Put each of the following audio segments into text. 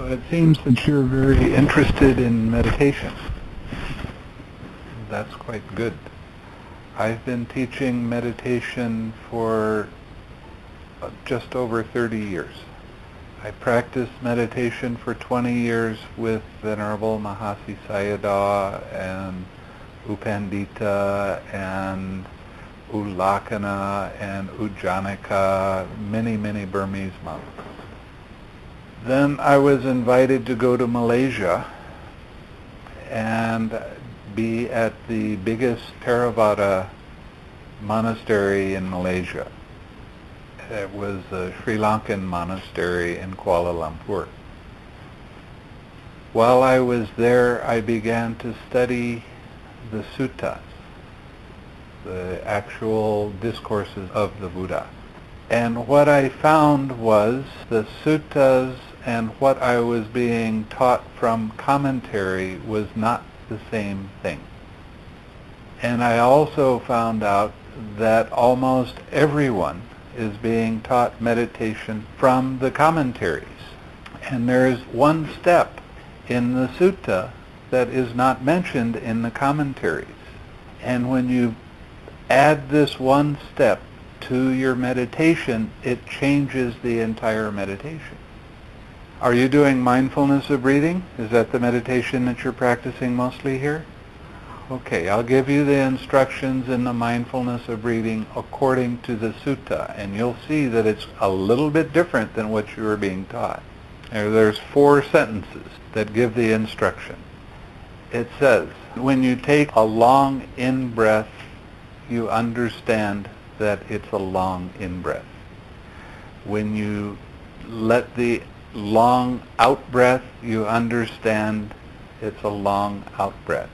So it seems that you're very interested in meditation. That's quite good. I've been teaching meditation for uh, just over 30 years. I practiced meditation for 20 years with Venerable Mahasi Sayadaw and U Pandita and U Lakkhana and U Janaka, many, many Burmese monks. Then I was invited to go to Malaysia and be at the biggest Theravada monastery in Malaysia. It was a Sri Lankan monastery in Kuala Lumpur. While I was there, I began to study the suttas, the actual discourses of the Buddha. And what I found was the suttas and what I was being taught from commentary was not the same thing. And I also found out that almost everyone is being taught meditation from the commentaries. And there is one step in the sutta that is not mentioned in the commentaries. And when you add this one step to your meditation, it changes the entire meditation. Are you doing mindfulness of breathing? Is that the meditation that you're practicing mostly here? Okay, I'll give you the instructions in the mindfulness of breathing according to the sutta, and you'll see that it's a little bit different than what you were being taught. There's four sentences that give the instruction. It says, when you take a long in-breath, you understand that it's a long in-breath. When you let the long out breath, you understand it's a long out breath.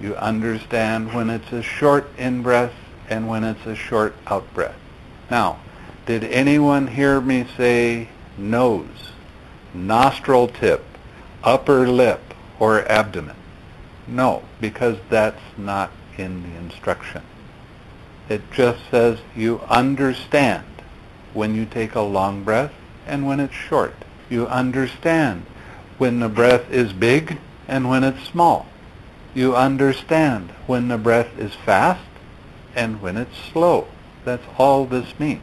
You understand when it's a short in breath and when it's a short out breath. Now, did anyone hear me say nose, nostril tip, upper lip, or abdomen? No, because that's not in the instruction. It just says you understand when you take a long breath and when it's short. You understand when the breath is big and when it's small. You understand when the breath is fast and when it's slow. That's all this means.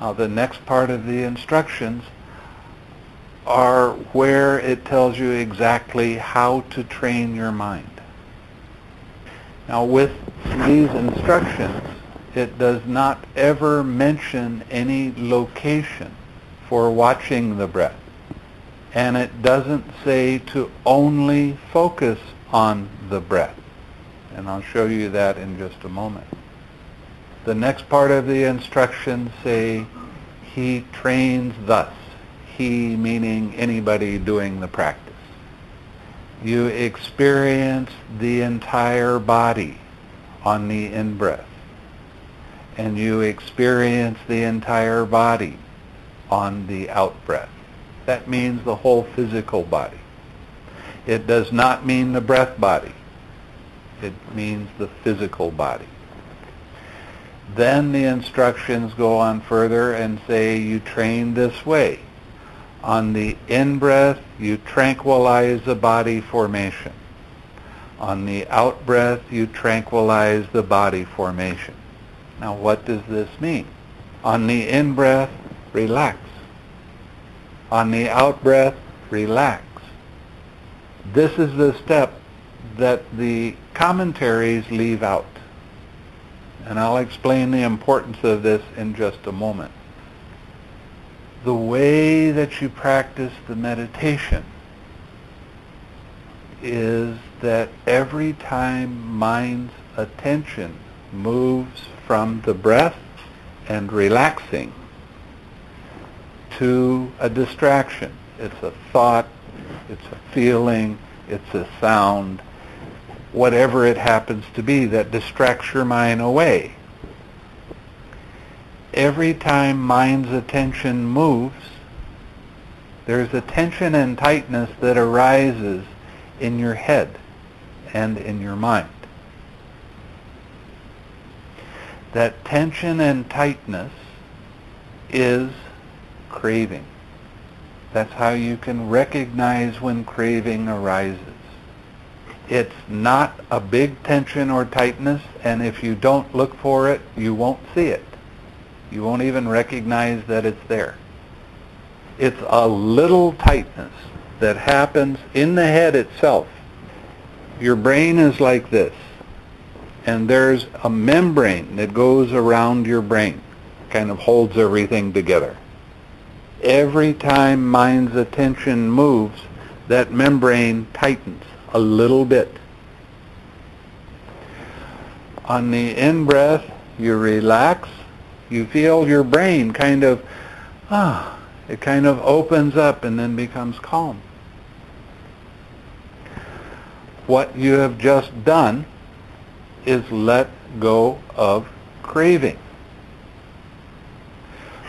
Now the next part of the instructions are where it tells you exactly how to train your mind. Now with these instructions, it does not ever mention any location for watching the breath. And it doesn't say to only focus on the breath. And I'll show you that in just a moment. The next part of the instructions say, he trains thus. He meaning anybody doing the practice. You experience the entire body on the in-breath. And you experience the entire body on the out-breath. That means the whole physical body. It does not mean the breath body. It means the physical body. Then the instructions go on further and say you train this way. On the in-breath, you tranquilize the body formation. On the out-breath, you tranquilize the body formation. Now what does this mean? On the in-breath, relax. On the out-breath, relax. This is the step that the commentaries leave out. And I'll explain the importance of this in just a moment. The way that you practice the meditation is that every time mind's attention moves from the breath and relaxing to a distraction. It's a thought, it's a feeling, it's a sound, whatever it happens to be that distracts your mind away. Every time mind's attention moves, there's a tension and tightness that arises in your head and in your mind. That tension and tightness is craving. That's how you can recognize when craving arises. It's not a big tension or tightness, and if you don't look for it, you won't see it. You won't even recognize that it's there. It's a little tightness that happens in the head itself. Your brain is like this, and there's a membrane that goes around your brain, kind of holds everything together. Every time mind's attention moves, that membrane tightens a little bit. On the in-breath, you relax, you feel your brain kind of, ah, it kind of opens up and then becomes calm. What you have just done is let go of craving.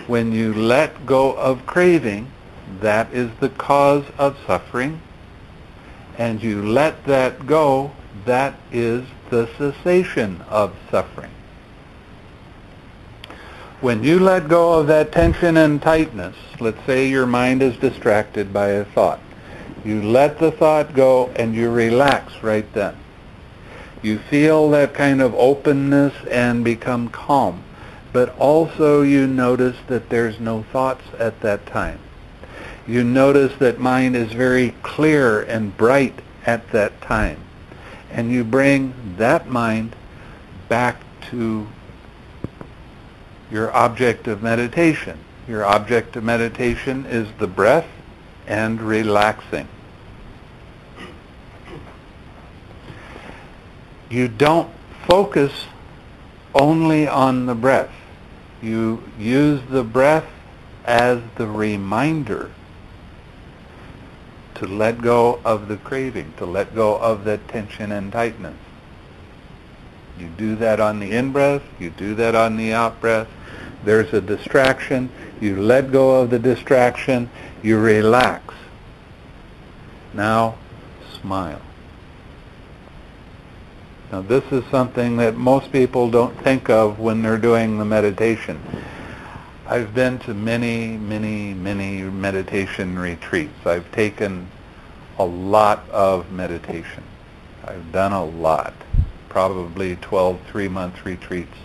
When you let go of craving, that is the cause of suffering, and you let that go, that is the cessation of suffering. When you let go of that tension and tightness, let's say your mind is distracted by a thought. You let the thought go and you relax right then. You feel that kind of openness and become calm. But also you notice that there's no thoughts at that time. You notice that mind is very clear and bright at that time. And you bring that mind back to your object of meditation. Your object of meditation is the breath and relaxing. You don't focus only on the breath. You use the breath as the reminder to let go of the craving, to let go of that tension and tightness. You do that on the in-breath, you do that on the out-breath, there's a distraction, you let go of the distraction, you relax. Now, smile. Now this is something that most people don't think of when they're doing the meditation. I've been to many, many, many meditation retreats. I've taken a lot of meditation. I've done a lot, probably 12 three-month retreats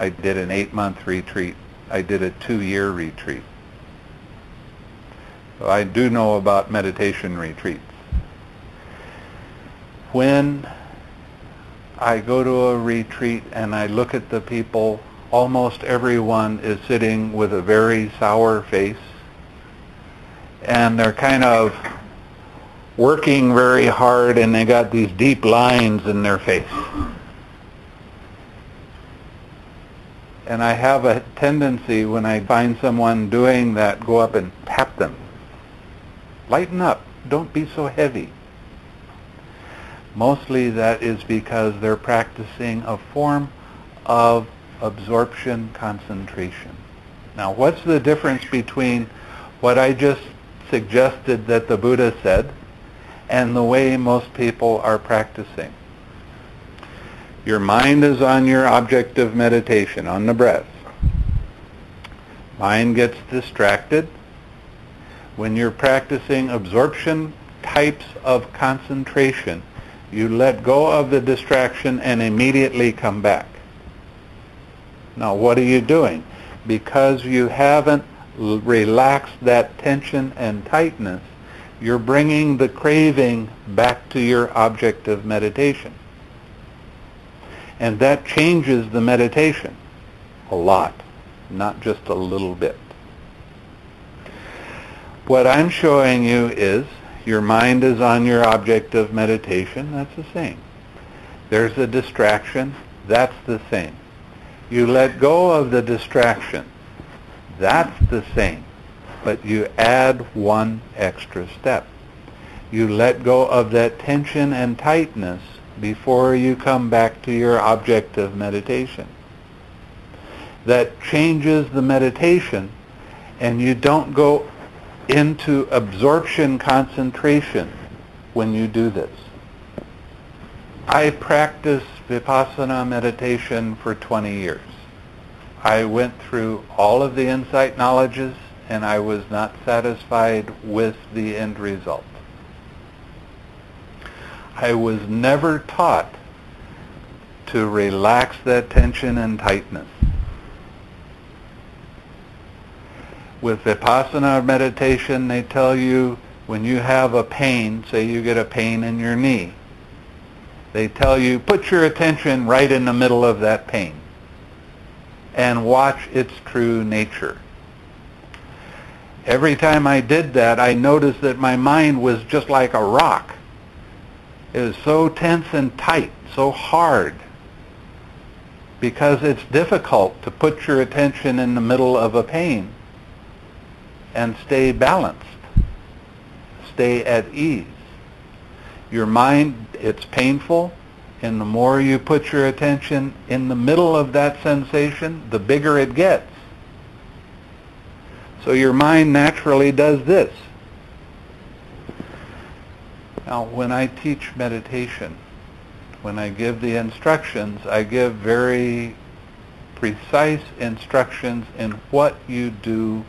I did an eight-month retreat. I did a two-year retreat. So I do know about meditation retreats. When I go to a retreat and I look at the people, almost everyone is sitting with a very sour face and they're kind of working very hard and they got these deep lines in their face. And I have a tendency when I find someone doing that, go up and tap them. Lighten up. Don't be so heavy. Mostly that is because they're practicing a form of absorption concentration. Now what's the difference between what I just suggested that the Buddha said and the way most people are practicing? Your mind is on your object of meditation, on the breath. Mind gets distracted. When you're practicing absorption types of concentration, you let go of the distraction and immediately come back. Now what are you doing? Because you haven't relaxed that tension and tightness, you're bringing the craving back to your object of meditation. And that changes the meditation a lot, not just a little bit. What I'm showing you is your mind is on your object of meditation. That's the same. There's a distraction. That's the same. You let go of the distraction. That's the same. But you add one extra step. You let go of that tension and tightness before you come back to your object of meditation. That changes the meditation and you don't go into absorption concentration when you do this. I practiced Vipassana meditation for 20 years. I went through all of the insight knowledges and I was not satisfied with the end result. I was never taught to relax that tension and tightness. With Vipassana meditation, they tell you when you have a pain, say you get a pain in your knee, they tell you put your attention right in the middle of that pain and watch its true nature. Every time I did that, I noticed that my mind was just like a rock. It was so tense and tight, so hard, because it's difficult to put your attention in the middle of a pain and stay balanced, stay at ease. Your mind, it's painful, and the more you put your attention in the middle of that sensation, the bigger it gets. So your mind naturally does this. Now, when I teach meditation, when I give the instructions, I give very precise instructions in what you do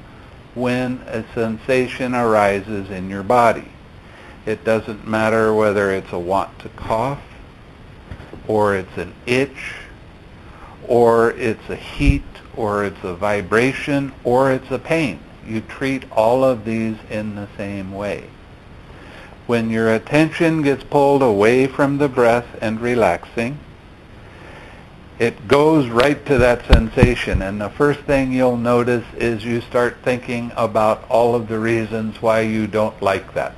when a sensation arises in your body. It doesn't matter whether it's a want to cough, or it's an itch, or it's a heat, or it's a vibration, or it's a pain. You treat all of these in the same way. When your attention gets pulled away from the breath and relaxing, it goes right to that sensation. And the first thing you'll notice is you start thinking about all of the reasons why you don't like that.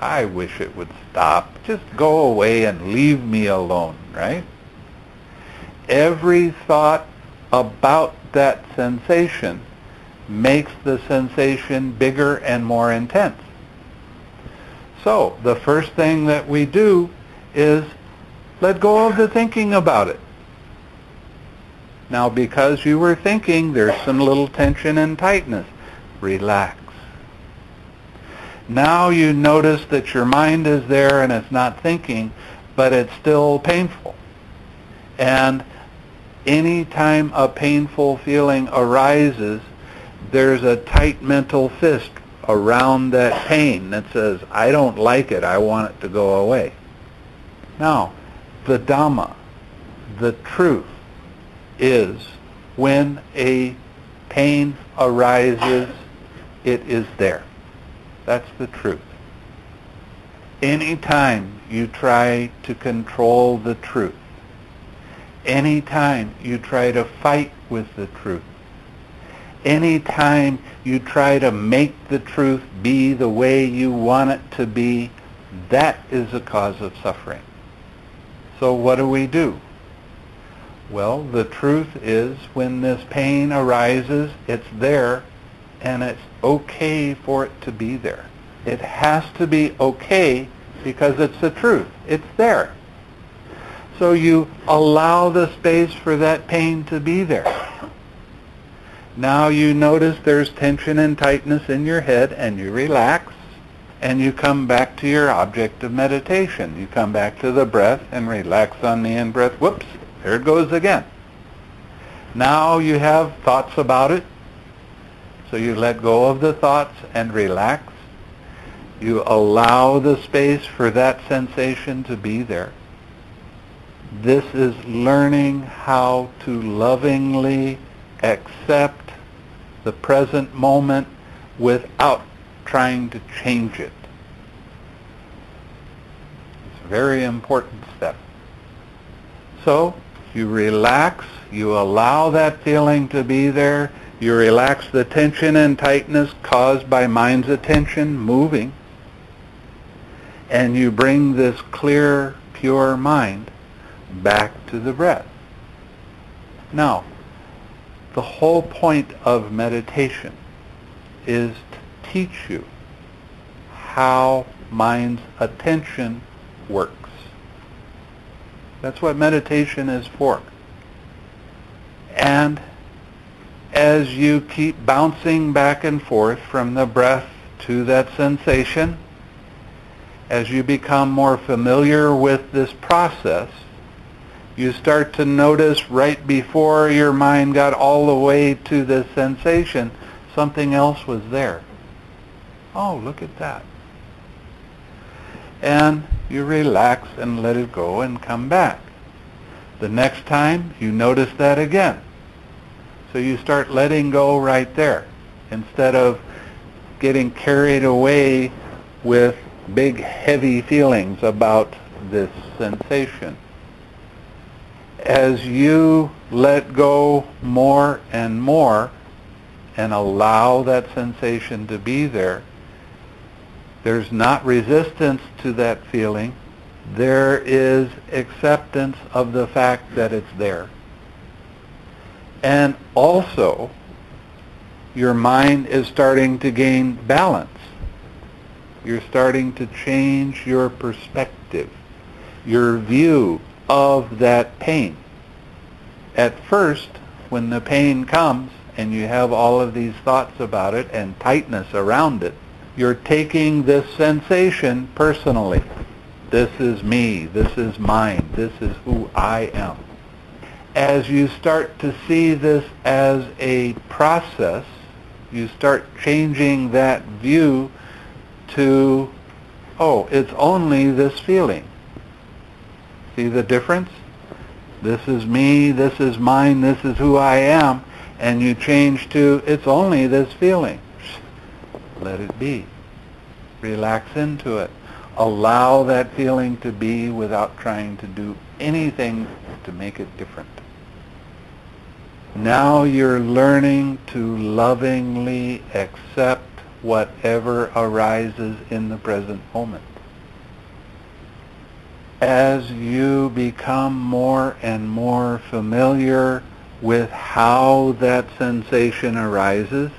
I wish it would stop. Just go away and leave me alone, right? Every thought about that sensation makes the sensation bigger and more intense. So the first thing that we do is let go of the thinking about it. Now because you were thinking, there's some little tension and tightness. Relax. Now you notice that your mind is there and it's not thinking, but it's still painful. And anytime a painful feeling arises, there's a tight mental fist around that pain that says, I don't like it, I want it to go away. Now, the Dhamma, the truth, is when a pain arises, it is there. That's the truth. Anytime you try to control the truth, anytime you try to fight with the truth, anytime you try to make the truth be the way you want it to be, that is a cause of suffering. So what do we do? Well, the truth is when this pain arises, it's there and it's okay for it to be there. It has to be okay because it's the truth. It's there. So you allow the space for that pain to be there. Now you notice there's tension and tightness in your head and you relax and you come back to your object of meditation. You come back to the breath and relax on the in-breath. Whoops, there it goes again. Now you have thoughts about it. So you let go of the thoughts and relax. You allow the space for that sensation to be there. This is learning how to lovingly accept the present moment without trying to change it. It's a very important step. So you relax, you allow that feeling to be there, you relax the tension and tightness caused by mind's attention moving, and you bring this clear, pure mind back to the breath. Now, the whole point of meditation is to teach you how mind's attention works. That's what meditation is for. And as you keep bouncing back and forth from the breath to that sensation, as you become more familiar with this process, you start to notice right before your mind got all the way to the sensation, something else was there. Oh, look at that. And you relax and let it go and come back. The next time, you notice that again. So you start letting go right there instead of getting carried away with big heavy feelings about this sensation. As you let go more and more and allow that sensation to be there, there's not resistance to that feeling. There is acceptance of the fact that it's there. And also, your mind is starting to gain balance. You're starting to change your perspective, your view of that pain. At first, when the pain comes and you have all of these thoughts about it and tightness around it, you're taking this sensation personally. This is me. This is mine. This is who I am. As you start to see this as a process, you start changing that view to, oh, it's only this feeling. See the difference? This is me, this is mine, this is who I am, and you change to, it's only this feeling let it be. Relax into it. Allow that feeling to be without trying to do anything to make it different. Now you're learning to lovingly accept whatever arises in the present moment. As you become more and more familiar with how that sensation arises,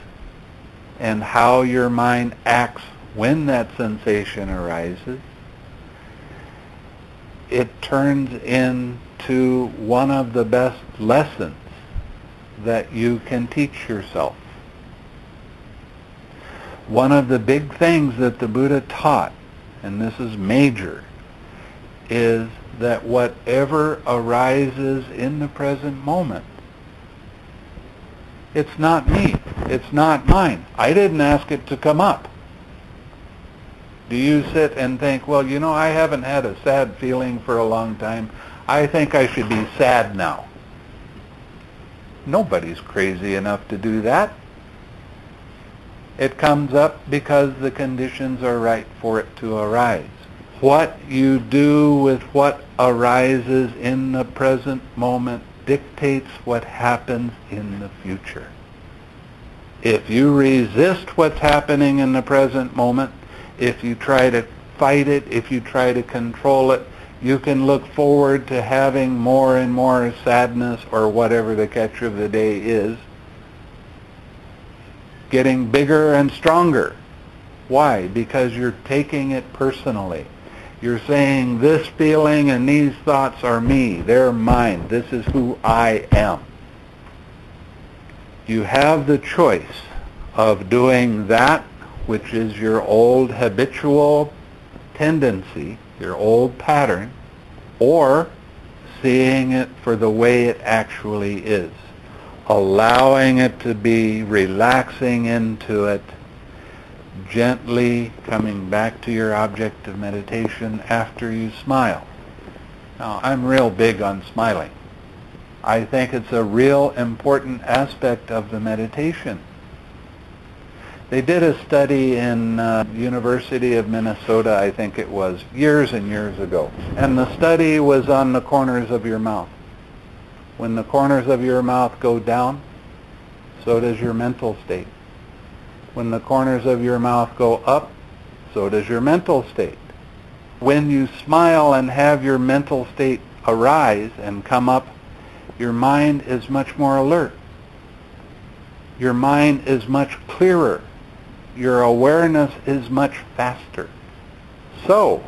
and how your mind acts when that sensation arises, it turns into one of the best lessons that you can teach yourself. One of the big things that the Buddha taught, and this is major, is that whatever arises in the present moment it's not me. It's not mine. I didn't ask it to come up. Do you sit and think, well, you know, I haven't had a sad feeling for a long time. I think I should be sad now. Nobody's crazy enough to do that. It comes up because the conditions are right for it to arise. What you do with what arises in the present moment dictates what happens in the future. If you resist what's happening in the present moment, if you try to fight it, if you try to control it, you can look forward to having more and more sadness or whatever the catch of the day is, getting bigger and stronger. Why? Because you're taking it personally. You're saying this feeling and these thoughts are me. They're mine. This is who I am. You have the choice of doing that which is your old habitual tendency, your old pattern, or seeing it for the way it actually is, allowing it to be, relaxing into it, gently coming back to your object of meditation after you smile. Now, I'm real big on smiling. I think it's a real important aspect of the meditation. They did a study in uh, University of Minnesota, I think it was, years and years ago. And the study was on the corners of your mouth. When the corners of your mouth go down, so does your mental state. When the corners of your mouth go up, so does your mental state. When you smile and have your mental state arise and come up, your mind is much more alert. Your mind is much clearer. Your awareness is much faster. So,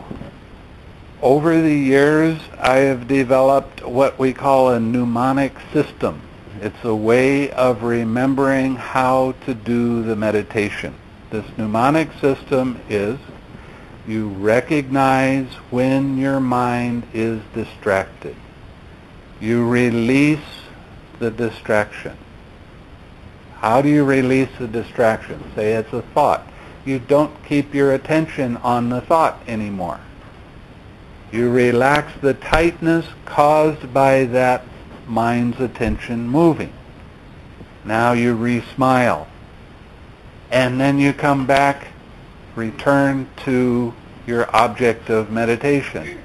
over the years, I have developed what we call a mnemonic system it's a way of remembering how to do the meditation. This mnemonic system is you recognize when your mind is distracted. You release the distraction. How do you release the distraction? Say it's a thought. You don't keep your attention on the thought anymore. You relax the tightness caused by that mind's attention moving. Now you re-smile. And then you come back, return to your object of meditation.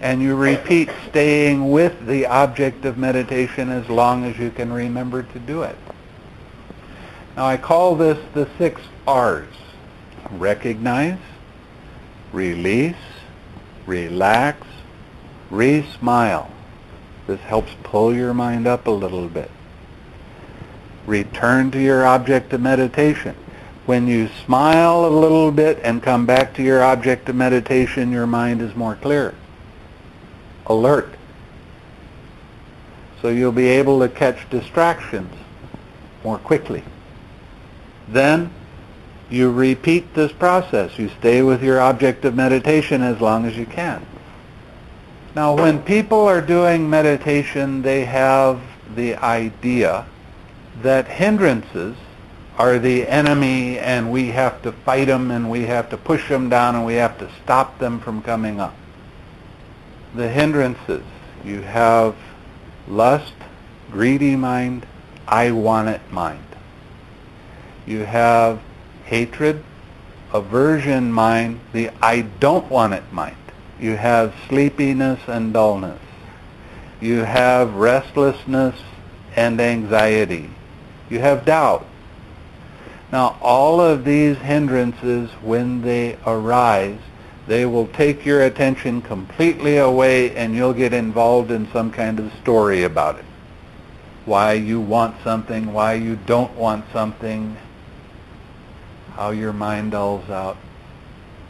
And you repeat staying with the object of meditation as long as you can remember to do it. Now I call this the six R's. Recognize, release, relax, re-smile. This helps pull your mind up a little bit. Return to your object of meditation. When you smile a little bit and come back to your object of meditation, your mind is more clear, alert. So you'll be able to catch distractions more quickly. Then you repeat this process. You stay with your object of meditation as long as you can. Now when people are doing meditation, they have the idea that hindrances are the enemy and we have to fight them and we have to push them down and we have to stop them from coming up. The hindrances, you have lust, greedy mind, I want it mind. You have hatred, aversion mind, the I don't want it mind. You have sleepiness and dullness. You have restlessness and anxiety. You have doubt. Now all of these hindrances, when they arise, they will take your attention completely away and you'll get involved in some kind of story about it. Why you want something, why you don't want something, how your mind dulls out,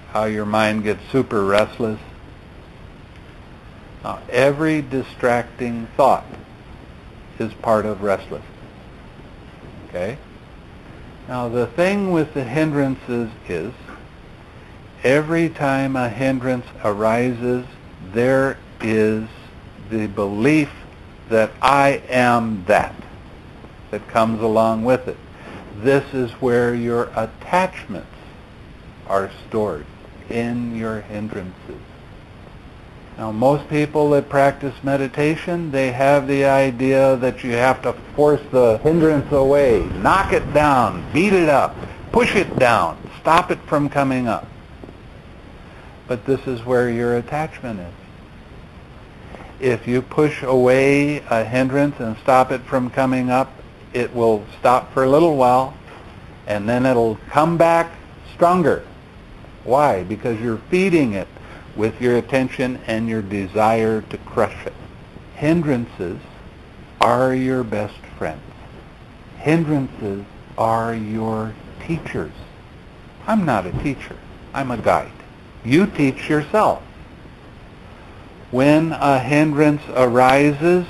how your mind gets super restless. Every distracting thought is part of restlessness. Okay? Now the thing with the hindrances is every time a hindrance arises, there is the belief that I am that that comes along with it. This is where your attachments are stored in your hindrances. Now most people that practice meditation, they have the idea that you have to force the hindrance away, knock it down, beat it up, push it down, stop it from coming up. But this is where your attachment is. If you push away a hindrance and stop it from coming up, it will stop for a little while and then it'll come back stronger. Why? Because you're feeding it with your attention and your desire to crush it. Hindrances are your best friends. Hindrances are your teachers. I'm not a teacher. I'm a guide. You teach yourself. When a hindrance arises,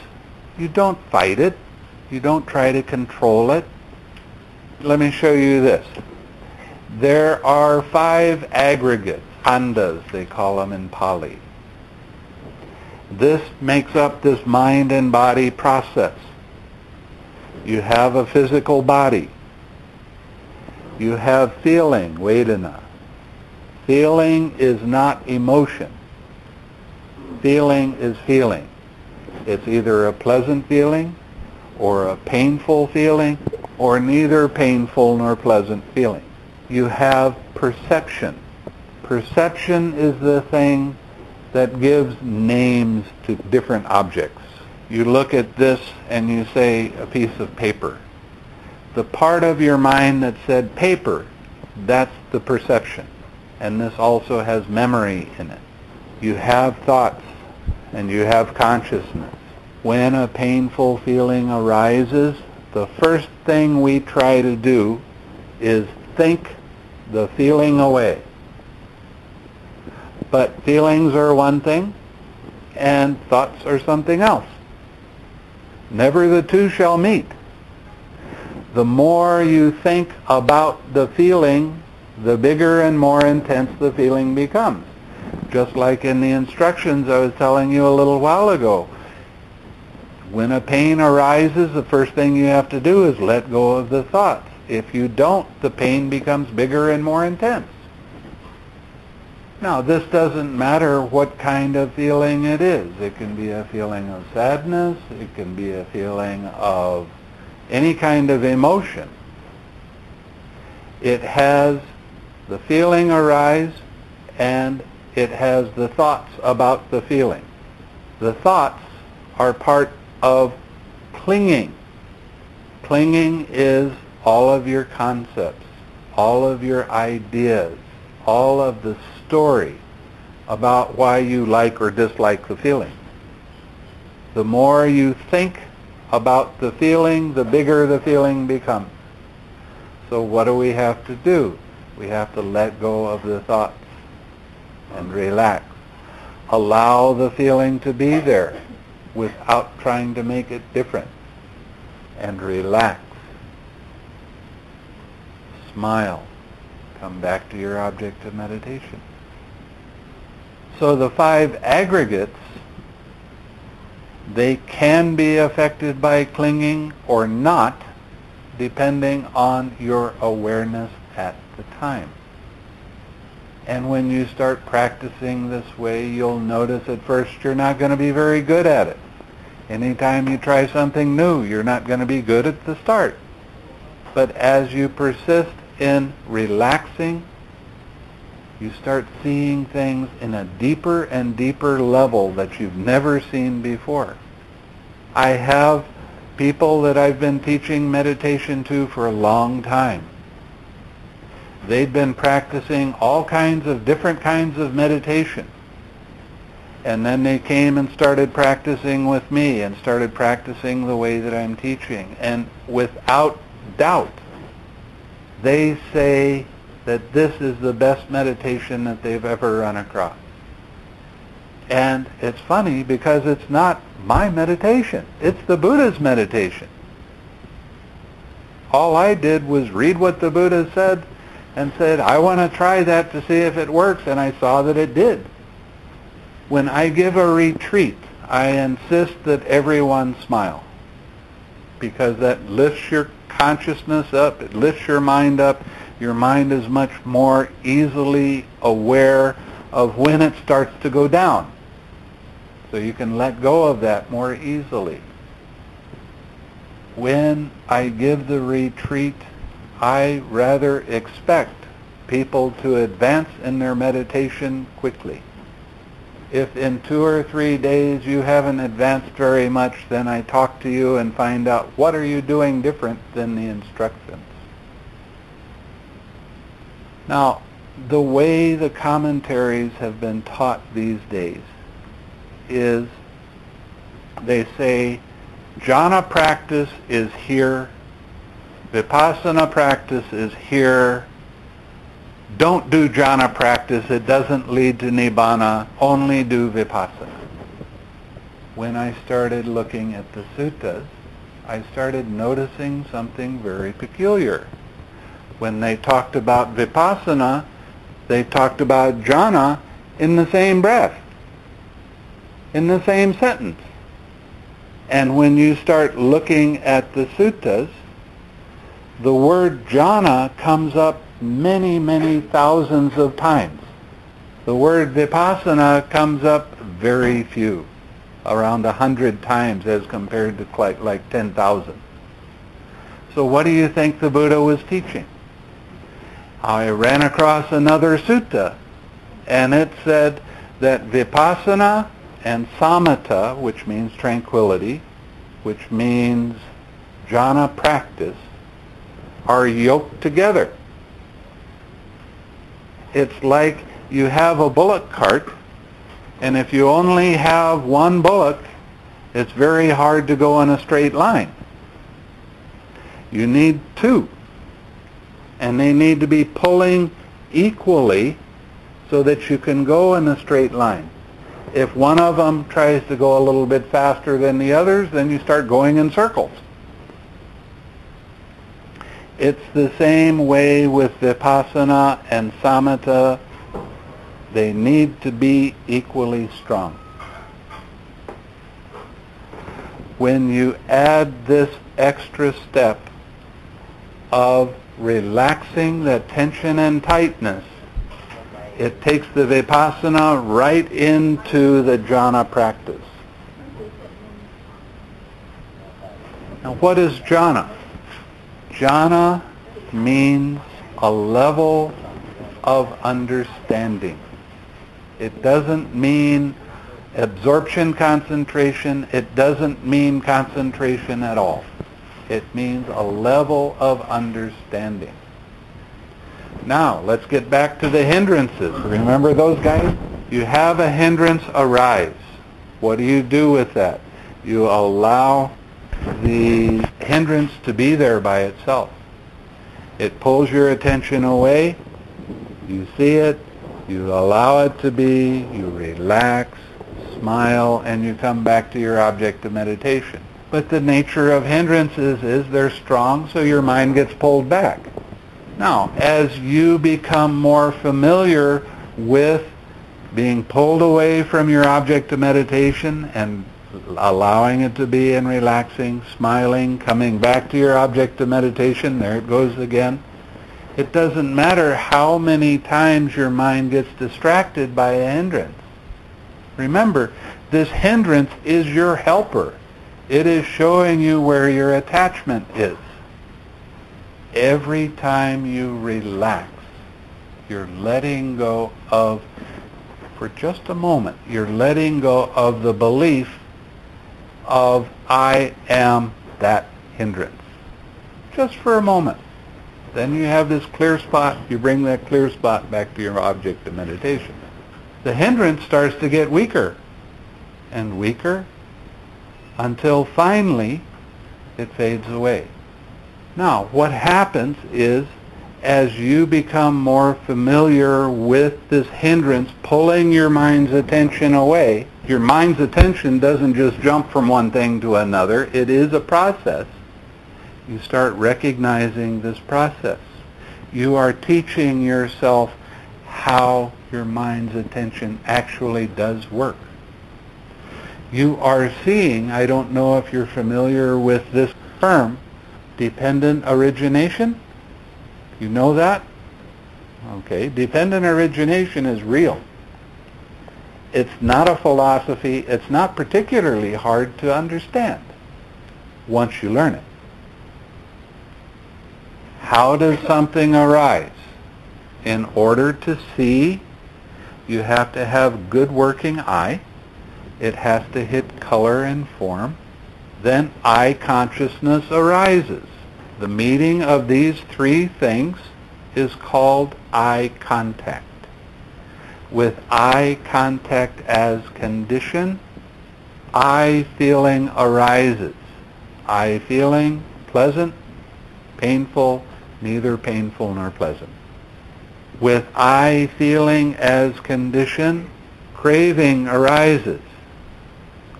you don't fight it. You don't try to control it. Let me show you this. There are five aggregates khandhas, they call them in Pali. This makes up this mind and body process. You have a physical body. You have feeling, vedana. Feeling is not emotion. Feeling is feeling. It's either a pleasant feeling or a painful feeling or neither painful nor pleasant feeling. You have perception. Perception is the thing that gives names to different objects. You look at this and you say a piece of paper. The part of your mind that said paper, that's the perception. And this also has memory in it. You have thoughts and you have consciousness. When a painful feeling arises, the first thing we try to do is think the feeling away. But feelings are one thing, and thoughts are something else. Never the two shall meet. The more you think about the feeling, the bigger and more intense the feeling becomes. Just like in the instructions I was telling you a little while ago. When a pain arises, the first thing you have to do is let go of the thoughts. If you don't, the pain becomes bigger and more intense. Now, this doesn't matter what kind of feeling it is. It can be a feeling of sadness. It can be a feeling of any kind of emotion. It has the feeling arise and it has the thoughts about the feeling. The thoughts are part of clinging. Clinging is all of your concepts, all of your ideas, all of the story about why you like or dislike the feeling. The more you think about the feeling, the bigger the feeling becomes. So what do we have to do? We have to let go of the thoughts and relax. Allow the feeling to be there without trying to make it different. And relax. Smile. Come back to your object of meditation. So the five aggregates, they can be affected by clinging or not, depending on your awareness at the time. And when you start practicing this way, you'll notice at first you're not going to be very good at it. Anytime you try something new, you're not going to be good at the start. But as you persist in relaxing, you start seeing things in a deeper and deeper level that you've never seen before. I have people that I've been teaching meditation to for a long time. They've been practicing all kinds of different kinds of meditation. And then they came and started practicing with me and started practicing the way that I'm teaching. And without doubt, they say that this is the best meditation that they've ever run across. And it's funny because it's not my meditation. It's the Buddha's meditation. All I did was read what the Buddha said and said, I want to try that to see if it works, and I saw that it did. When I give a retreat, I insist that everyone smile because that lifts your consciousness up, it lifts your mind up, your mind is much more easily aware of when it starts to go down. So you can let go of that more easily. When I give the retreat, I rather expect people to advance in their meditation quickly. If in two or three days you haven't advanced very much, then I talk to you and find out what are you doing different than the instructions. Now, the way the commentaries have been taught these days is they say jhana practice is here, vipassana practice is here, don't do jhana practice, it doesn't lead to nibbana, only do vipassana. When I started looking at the suttas, I started noticing something very peculiar when they talked about vipassana, they talked about jhana in the same breath, in the same sentence. And when you start looking at the suttas, the word jhana comes up many, many thousands of times. The word vipassana comes up very few, around a hundred times as compared to like, like 10,000. So what do you think the Buddha was teaching? I ran across another sutta, and it said that vipassana and samatha, which means tranquility, which means jhana practice, are yoked together. It's like you have a bullock cart, and if you only have one bullock, it's very hard to go in a straight line. You need two and they need to be pulling equally so that you can go in a straight line. If one of them tries to go a little bit faster than the others, then you start going in circles. It's the same way with Vipassana and Samatha. They need to be equally strong. when you add this extra step of relaxing that tension and tightness, it takes the vipassana right into the jhana practice. Now what is jhana? Jhana means a level of understanding. It doesn't mean absorption concentration. It doesn't mean concentration at all. It means a level of understanding. Now, let's get back to the hindrances. Remember those guys? You have a hindrance arise. What do you do with that? You allow the hindrance to be there by itself. It pulls your attention away. You see it. You allow it to be. You relax, smile, and you come back to your object of meditation. But the nature of hindrances is they're strong, so your mind gets pulled back. Now, as you become more familiar with being pulled away from your object of meditation and allowing it to be and relaxing, smiling, coming back to your object of meditation, there it goes again. It doesn't matter how many times your mind gets distracted by a hindrance. Remember, this hindrance is your helper. It is showing you where your attachment is. Every time you relax, you're letting go of, for just a moment, you're letting go of the belief of I am that hindrance. Just for a moment. Then you have this clear spot, you bring that clear spot back to your object of meditation. The hindrance starts to get weaker and weaker until finally it fades away. Now, what happens is as you become more familiar with this hindrance pulling your mind's attention away, your mind's attention doesn't just jump from one thing to another. It is a process. You start recognizing this process. You are teaching yourself how your mind's attention actually does work you are seeing, I don't know if you're familiar with this term, dependent origination. You know that? Okay, dependent origination is real. It's not a philosophy. It's not particularly hard to understand once you learn it. How does something arise? In order to see, you have to have good working eye it has to hit color and form. Then eye consciousness arises. The meeting of these three things is called eye contact. With eye contact as condition, eye feeling arises. Eye feeling, pleasant, painful, neither painful nor pleasant. With eye feeling as condition, craving arises.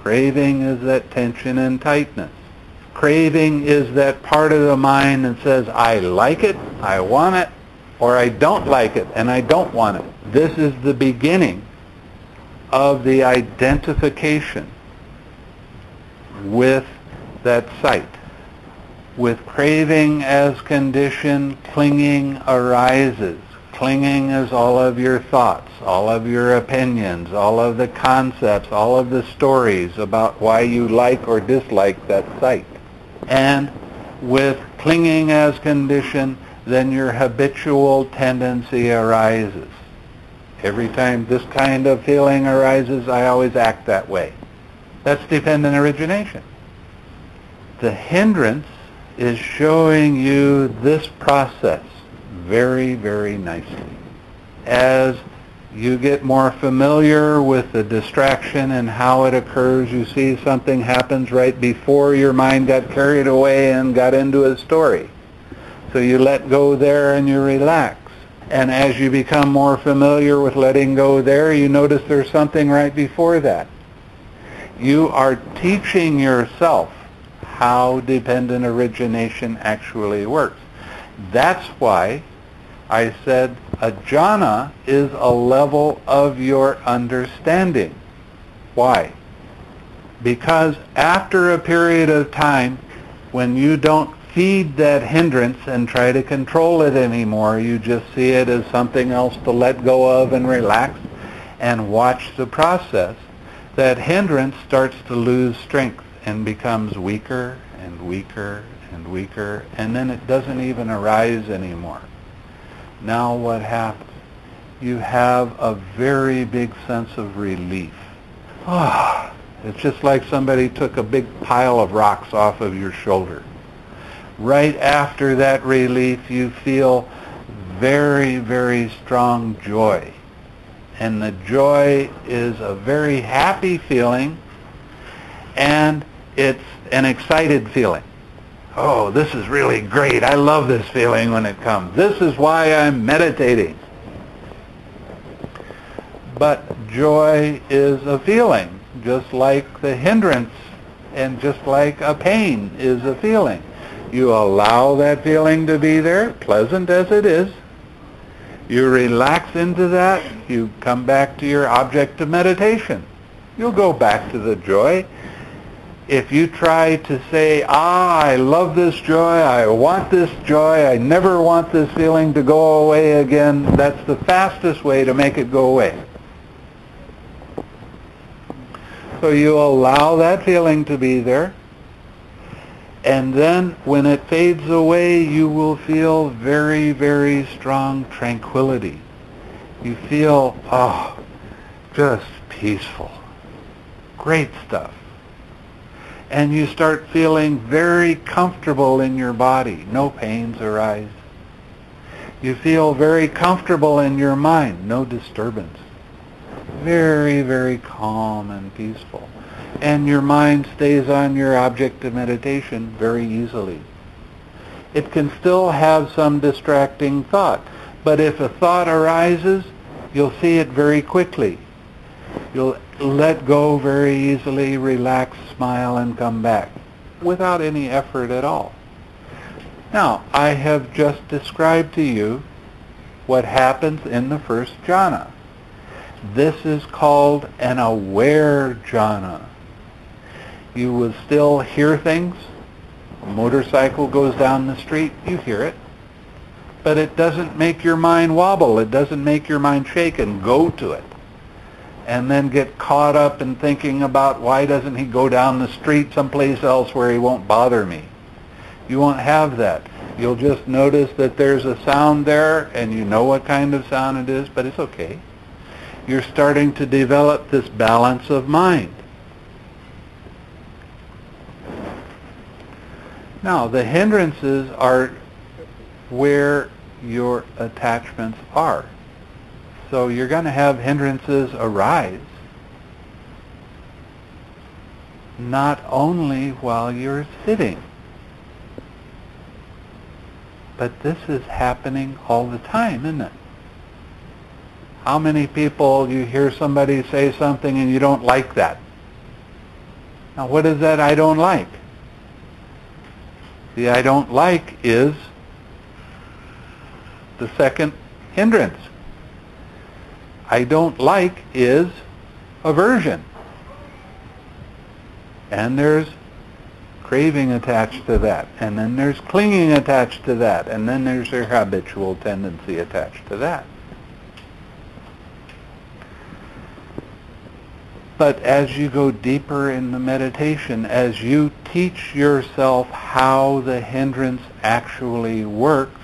Craving is that tension and tightness. Craving is that part of the mind that says, I like it, I want it, or I don't like it and I don't want it. This is the beginning of the identification with that sight. With craving as condition, clinging arises. Clinging is all of your thoughts, all of your opinions, all of the concepts, all of the stories about why you like or dislike that sight. And with clinging as condition, then your habitual tendency arises. Every time this kind of feeling arises, I always act that way. That's dependent origination. The hindrance is showing you this process very, very nicely. As you get more familiar with the distraction and how it occurs, you see something happens right before your mind got carried away and got into a story. So you let go there and you relax. And as you become more familiar with letting go there, you notice there's something right before that. You are teaching yourself how dependent origination actually works. That's why I said a jhana is a level of your understanding. Why? Because after a period of time, when you don't feed that hindrance and try to control it anymore, you just see it as something else to let go of and relax and watch the process, that hindrance starts to lose strength and becomes weaker and weaker and weaker, and then it doesn't even arise anymore. Now what happens? You have a very big sense of relief. Ah, it's just like somebody took a big pile of rocks off of your shoulder. Right after that relief, you feel very, very strong joy. And the joy is a very happy feeling, and it's an excited feeling. Oh, this is really great. I love this feeling when it comes. This is why I'm meditating. But joy is a feeling, just like the hindrance and just like a pain is a feeling. You allow that feeling to be there, pleasant as it is. You relax into that. You come back to your object of meditation. You'll go back to the joy if you try to say, ah, I love this joy, I want this joy, I never want this feeling to go away again, that's the fastest way to make it go away. So you allow that feeling to be there, and then when it fades away, you will feel very, very strong tranquility. You feel, oh, just peaceful. Great stuff and you start feeling very comfortable in your body. No pains arise. You feel very comfortable in your mind. No disturbance. Very, very calm and peaceful. And your mind stays on your object of meditation very easily. It can still have some distracting thought, but if a thought arises, you'll see it very quickly. You'll let go very easily, relax, smile, and come back without any effort at all. Now, I have just described to you what happens in the first jhana. This is called an aware jhana. You will still hear things. A motorcycle goes down the street, you hear it. But it doesn't make your mind wobble. It doesn't make your mind shake and go to it and then get caught up in thinking about why doesn't he go down the street someplace else where he won't bother me. You won't have that. You'll just notice that there's a sound there and you know what kind of sound it is, but it's okay. You're starting to develop this balance of mind. Now, the hindrances are where your attachments are. So you're going to have hindrances arise not only while you're sitting, but this is happening all the time, isn't it? How many people you hear somebody say something and you don't like that? Now what is that I don't like? The I don't like is the second hindrance. I don't like is aversion. And there's craving attached to that. And then there's clinging attached to that. And then there's your habitual tendency attached to that. But as you go deeper in the meditation, as you teach yourself how the hindrance actually works,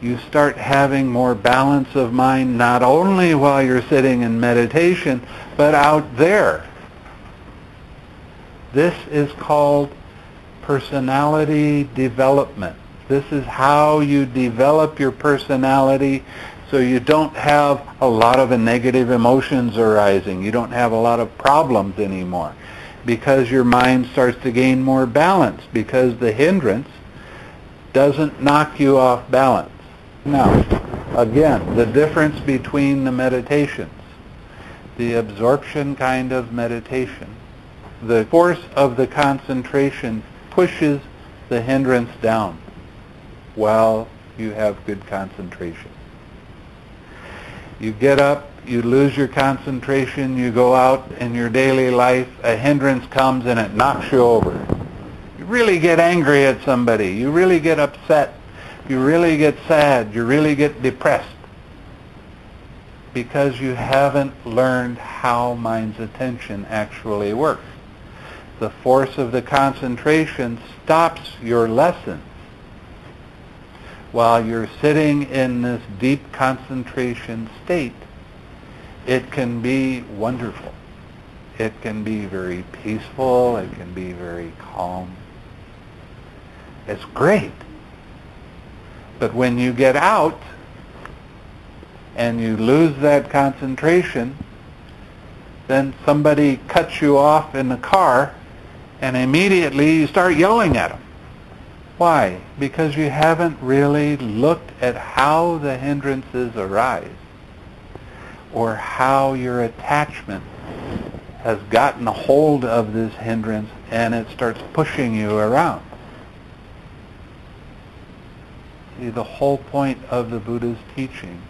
you start having more balance of mind not only while you're sitting in meditation, but out there. This is called personality development. This is how you develop your personality so you don't have a lot of negative emotions arising. You don't have a lot of problems anymore because your mind starts to gain more balance because the hindrance doesn't knock you off balance. Now, again, the difference between the meditations, the absorption kind of meditation, the force of the concentration pushes the hindrance down while you have good concentration. You get up, you lose your concentration, you go out in your daily life, a hindrance comes and it knocks you over. You really get angry at somebody. You really get upset. You really get sad. You really get depressed because you haven't learned how mind's attention actually works. The force of the concentration stops your lessons while you're sitting in this deep concentration state, it can be wonderful. It can be very peaceful. It can be very calm. It's great. But when you get out and you lose that concentration, then somebody cuts you off in the car and immediately you start yelling at them. Why? Because you haven't really looked at how the hindrances arise or how your attachment has gotten a hold of this hindrance and it starts pushing you around. See, the whole point of the Buddha's teaching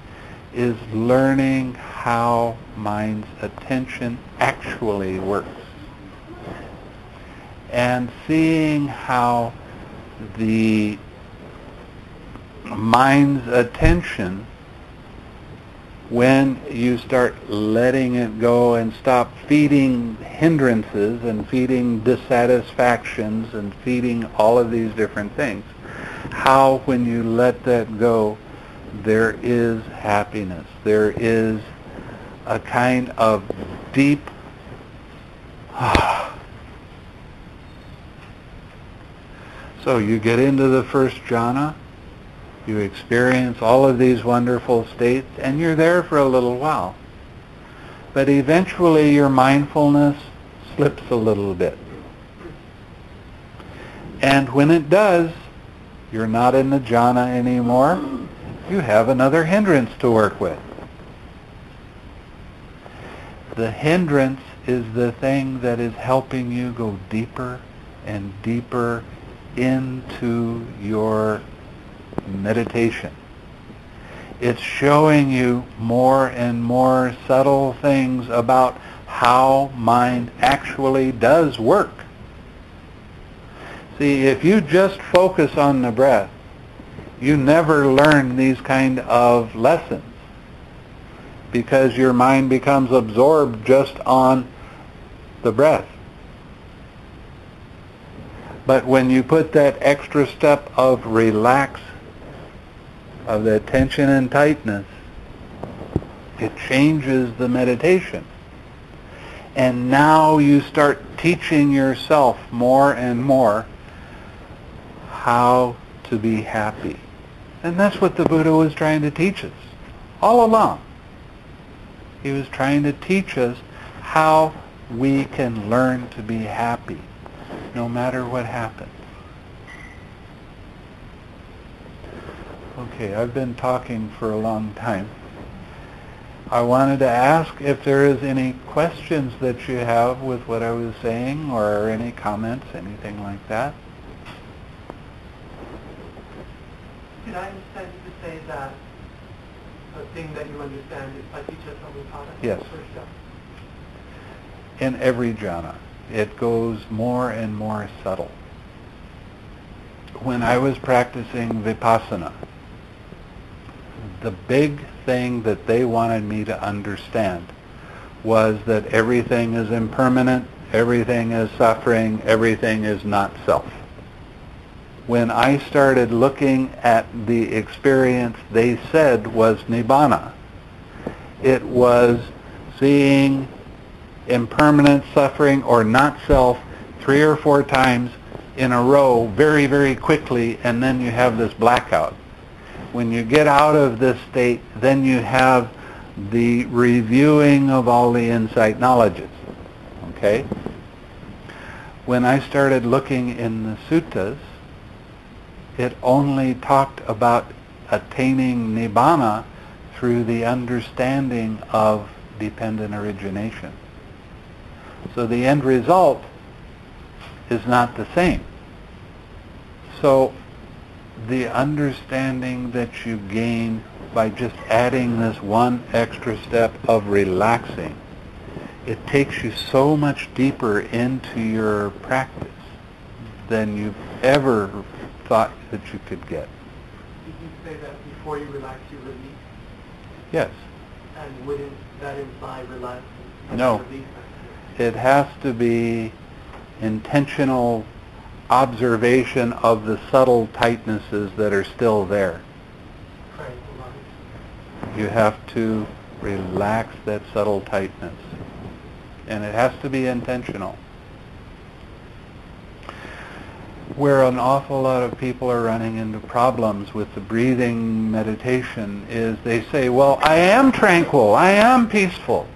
is learning how mind's attention actually works. And seeing how the mind's attention when you start letting it go and stop feeding hindrances and feeding dissatisfactions and feeding all of these different things, how when you let that go, there is happiness. There is a kind of deep So you get into the first jhana, you experience all of these wonderful states, and you're there for a little while. But eventually your mindfulness slips a little bit. And when it does, you're not in the jhana anymore. You have another hindrance to work with. The hindrance is the thing that is helping you go deeper and deeper into your meditation. It's showing you more and more subtle things about how mind actually does work. See, if you just focus on the breath, you never learn these kind of lessons because your mind becomes absorbed just on the breath. But when you put that extra step of relax, of the tension and tightness, it changes the meditation. And now you start teaching yourself more and more how to be happy. And that's what the Buddha was trying to teach us all along. He was trying to teach us how we can learn to be happy no matter what happens. Okay, I've been talking for a long time. I wanted to ask if there is any questions that you have with what I was saying or any comments, anything like that. Did I understand you to say that the thing that you understand is by paticca samuppada? Yes. In every jhana it goes more and more subtle. When I was practicing vipassana, the big thing that they wanted me to understand was that everything is impermanent, everything is suffering, everything is not self. When I started looking at the experience they said was nibbana, it was seeing impermanent suffering or not self three or four times in a row very, very quickly, and then you have this blackout. When you get out of this state, then you have the reviewing of all the insight knowledges. Okay? When I started looking in the suttas, it only talked about attaining nibbana through the understanding of dependent origination. So the end result is not the same. So the understanding that you gain by just adding this one extra step of relaxing, it takes you so much deeper into your practice than you've ever thought that you could get. Did you say that before you relax, you release? Yes. And wouldn't that imply relaxing? No. It has to be intentional observation of the subtle tightnesses that are still there. You have to relax that subtle tightness. And it has to be intentional. Where an awful lot of people are running into problems with the breathing meditation is they say, well, I am tranquil, I am peaceful.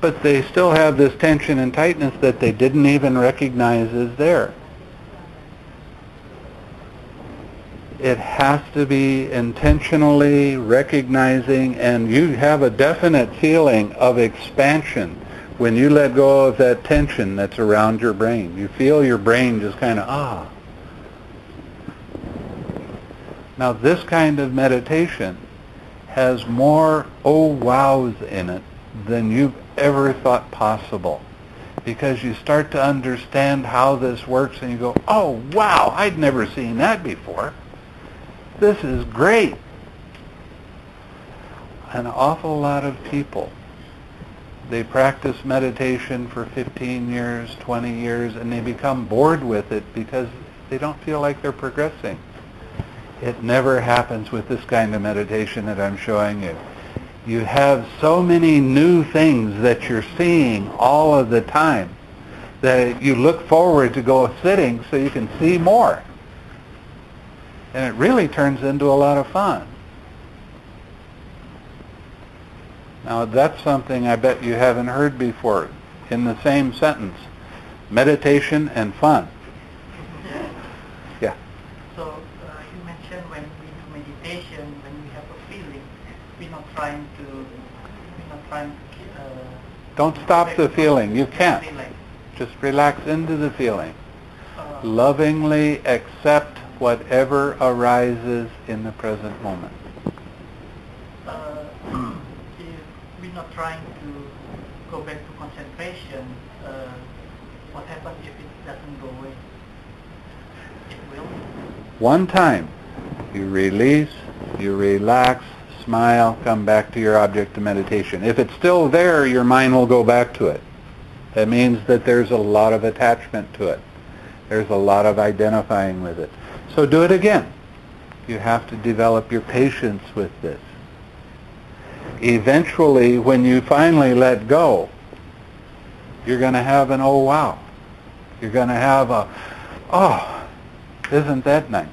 But they still have this tension and tightness that they didn't even recognize is there. it has to be intentionally recognizing and you have a definite feeling of expansion when you let go of that tension that's around your brain. You feel your brain just kind of, ah. Now this kind of meditation has more oh wows in it than you've ever thought possible because you start to understand how this works and you go, oh wow, I'd never seen that before. This is great. An awful lot of people, they practice meditation for 15 years, 20 years, and they become bored with it because they don't feel like they're progressing. It never happens with this kind of meditation that I'm showing you. You have so many new things that you're seeing all of the time that you look forward to go sitting so you can see more and it really turns into a lot of fun. Now that's something I bet you haven't heard before in the same sentence. Meditation and fun. Yeah. So uh, you mentioned when we do meditation, when we have a feeling, we're not trying to, we're not trying to. Uh, Don't stop the feeling. You can't. Just relax into the feeling. Uh, Lovingly accept whatever arises in the present moment. uh, we're not trying to go back to concentration, uh, what happens if it doesn't go away? It will. One time, you release, you relax, smile, come back to your object of meditation. If it's still there, your mind will go back to it. That means that there's a lot of attachment to it. There's a lot of identifying with it. So do it again. You have to develop your patience with this. Eventually, when you finally let go, you're going to have an oh wow. You're going to have a, oh, isn't that nice?